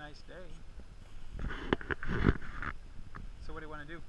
nice day. So what do you want to do?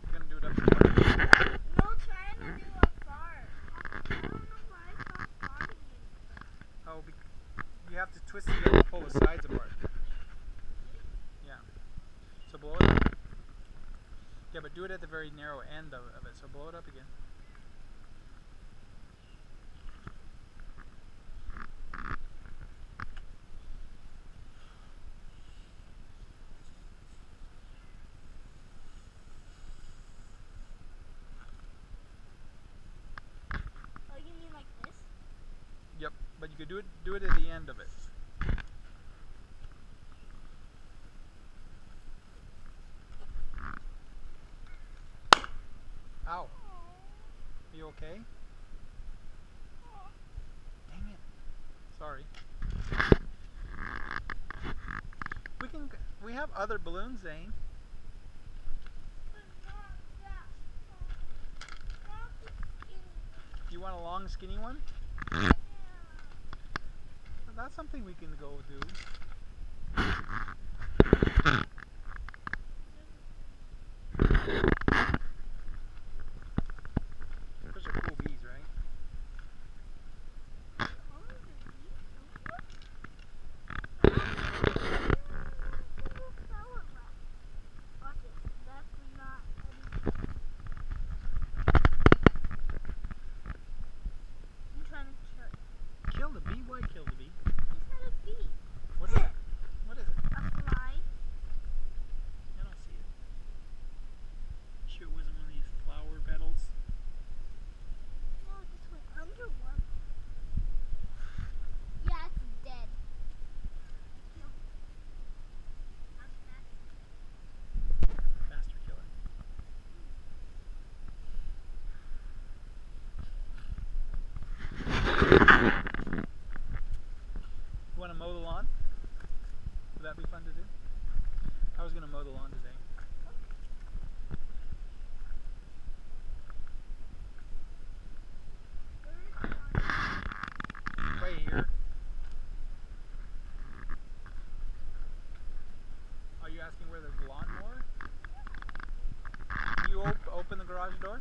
You're gonna do it up to water. No, trying to do a fart. I don't why it's not farting anymore. Oh, Bec you have to twist it and pull the sides apart. Yeah. So blow it up. Yeah, but do it at the very narrow end of, of it. So blow it up again. Oh, you mean like this? Yep. But you could do it do it at the end of it. Ow. Are you okay? Dang it. Sorry. We can we have other balloons, Zane. You want a long skinny one. That's something we can go do. Those are cool bees, right? Oh, the bees? Flower wrap. Watch it. That's not anything. I'm trying to kill it. Kill the bee? Why kill the bee? It's not a bee. What is it? What is it? A fly. I don't see it. Sure it wasn't one of these flower petals? No, this went under one. Yeah, it's dead. No. I'm fast. Faster killer. You want to mow the lawn? Would that be fun to do? I was going to mow the lawn today. Are you asking where there's lawnmower? You op- open the garage door?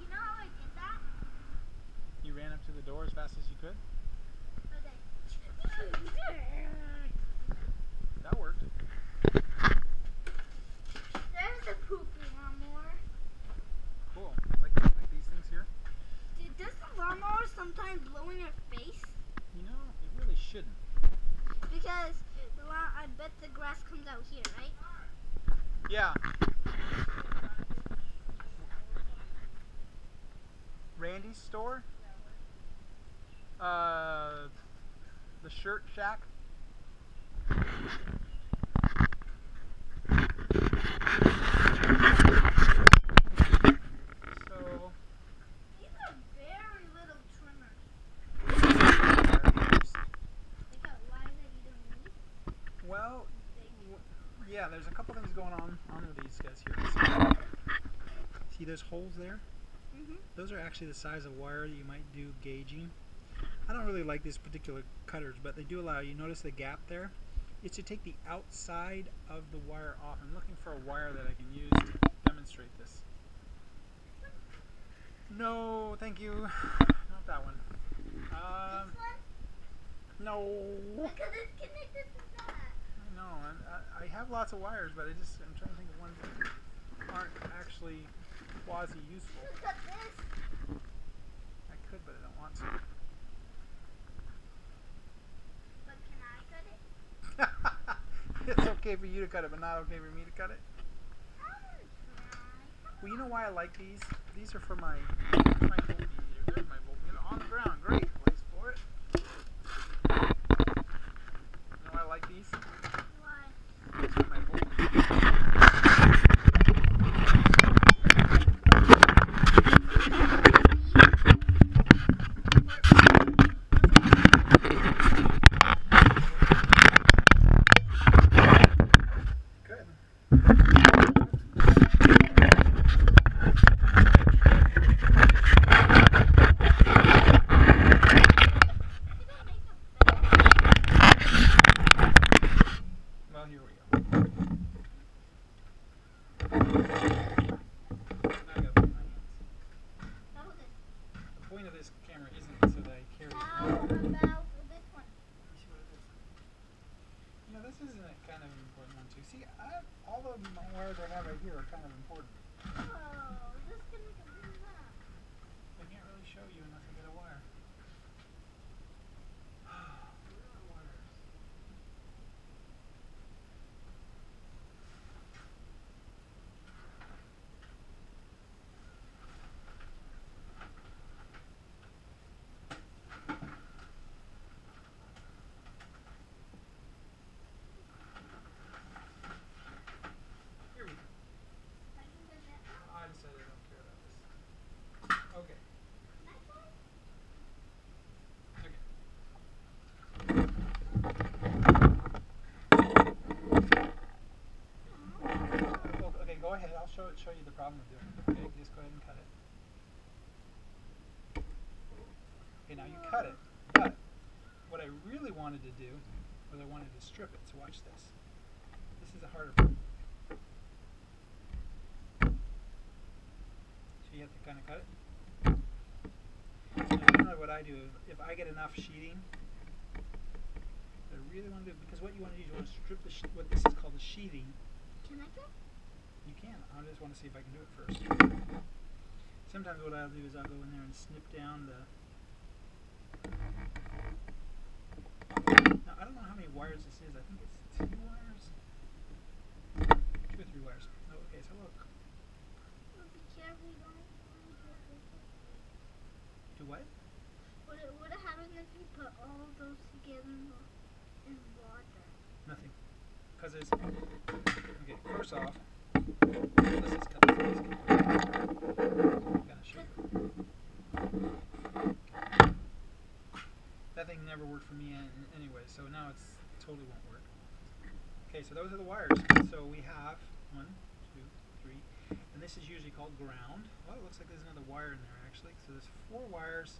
You know how I did that? You ran up to the door as fast as you could? Okay. That worked. There's the poopy lawnmower. Cool. Like, like these things here? Dude, does the lawnmower sometimes blow in your face? You know, it really shouldn't. Because the lawn, I bet the grass comes out here, right? Yeah. Randy's store? Uh, the shirt shack? So, These are very little trimmers. They got lines that you don't need. well, yeah, there's a couple things going on on with these guys here. See, see those holes there? Mm-hmm. Those are actually the size of wire that you might do gauging. I don't really like these particular cutters, but they do allow you. Notice the gap there? It's to take the outside of the wire off. I'm looking for a wire that I can use to demonstrate this. No, thank you. Not that one. Um, this one? no. Because it's connected to that. I know. I, I, I have lots of wires, but I just I'm trying to think of ones that aren't actually quasi useful. Look at this. I could, but I don't want to. But can I cut it? It's okay for you to cut it, but not okay for me to cut it? Well, you know why I like these? These are for my my voltmeter. There's my voltmeter on the ground. Great place for it. You know why I like these? Why? These are my voltmeter. Good. Well, here we go. Now I gotta put my hands. The point of this camera isn't so that I carry it. How about this one? You see what it is? You know, this isn't a kind of important one too. See, I, all the wires I have right here are kind of important. Oh, this can make a big map. I can't really show you unless I get a wire. Where are wires? Here we go. I can get that. I decided I don't care about this. Okay. Next one? Okay. Well, okay, go Show you the problem with doing it. Okay, just go ahead and cut it. Okay, now you cut it, but what I really wanted to do was I wanted to strip it. So watch this. This is a harder part. So you have to kind of cut it. Now, generally what I do, if I get enough sheeting, I really want to do because what you want to do is you want to strip the what this is called the sheathing. Can I go? You can. I just want to see if I can do it first. Sometimes what I'll do is I'll go in there and snip down the. Now I don't know how many wires this is. I think it's two wires, two or three wires. Oh, okay. So look. Be careful, don't want to get this. Do what? What would have happened if you put all of those together in in water? Nothing. Because it's okay. First off, That thing never worked for me anyway, so now it's totally won't work. Okay, so those are the wires. So we have one, two, three, and this is usually called ground. Well, it looks like there's another wire in there actually. So there's four wires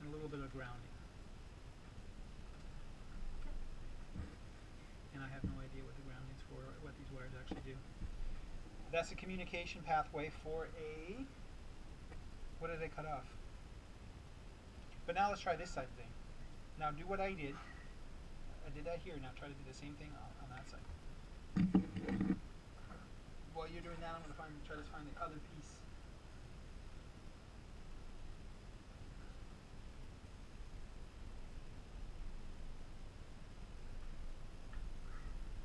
and a little bit of grounding. and I have no idea what the grounding's for, what these wires actually do. That's a communication pathway for a. What did I cut off? But now let's try this side thing. Now do what I did. I did that here. Now try to do the same thing on, on that side. While you're doing that, I'm going to try to find the other piece.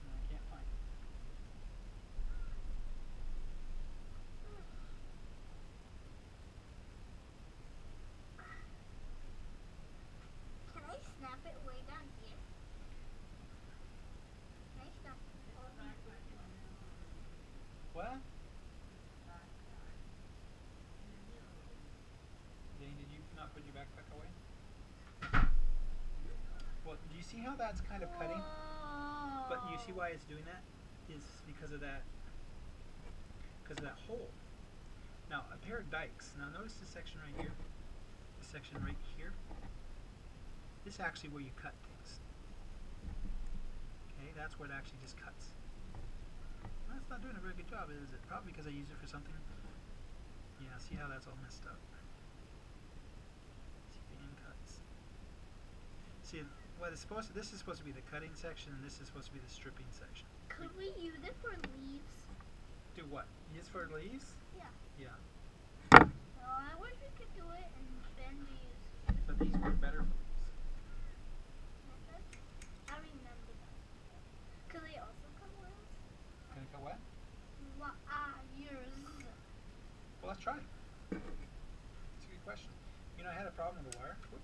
And I can't find it. Can I snap it way down here? Can I snap it? What? Dane, did you not put your backpack away? Well, do you see how that's kind of cutting? But you see why it's doing that? Is because of that because of that hole. Now a pair of dikes. Now notice this section right here. This section right here. This is actually where you cut things. Okay, that's where it actually just cuts. It's not doing a very good job, is it? Probably because I use it for something. Yeah, see how that's all messed up. See the end cuts. See what is supposed to, this is supposed to be the cutting section, and this is supposed to be the stripping section. Could we use it for leaves? Do what? Use for leaves? Yeah. Yeah. Well, I wish we could do it and then we use. But these work better for leaves. I remember that. Could they also cut leaves? Can it cut what? Well, ah, yours. Well, let's try it. It's a good question. You know, I had a problem with the wire. Whoop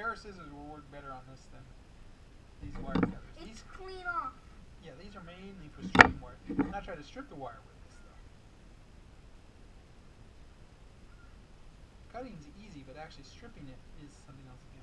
pair of scissors will work better on this than these wire cutters. It's These, clean off. yeah, these are mainly for stripping wire. Not try to strip the wire with this though. Cutting's easy, but actually stripping it is something else again.